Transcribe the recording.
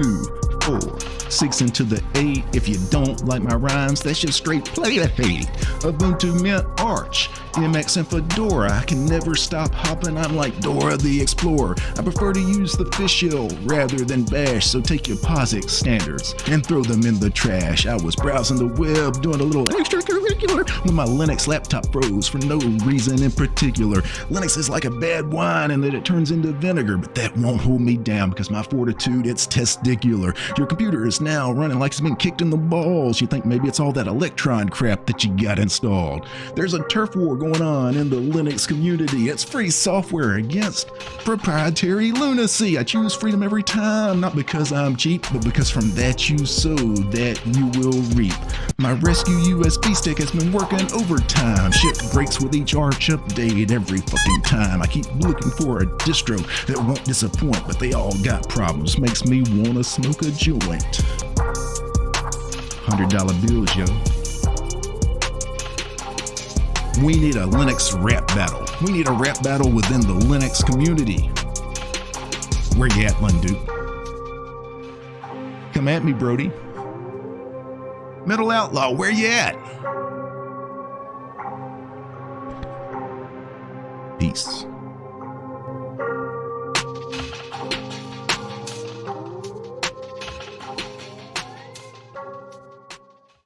Two, four, six into the eight. If you don't like my rhymes, that's just straight play to hate. Ubuntu Mint Arch, MX and Fedora. I can never stop hopping. I'm like Dora the Explorer. I prefer to use the fish shell rather than bash. So take your POSIX standards and throw them in the trash. I was browsing the web, doing a little extracurricular when my Linux laptop froze for no reason in particular. Linux is like a bad wine and that it turns into vinegar, but that won't hold me down because my fortitude, it's testicular. Your computer is now running like it's been kicked in the balls. You think maybe it's all that Electron crap that you got installed. There's a turf war going on in the Linux community. It's free software against proprietary lunacy. I choose freedom every time, not because I'm cheap, but because from that you sow, that you will reap. My rescue USB stick has been working overtime. Shit breaks with each Arch update every fucking time. I keep looking for a distro that won't disappoint, but they all got problems. Makes me wanna smoke a joint. $100 bills, yo. We need a Linux rap battle. We need a rap battle within the Linux community. Where you at, Lunduke? Come at me, Brodie. Mental Outlaw, where you at? Peace.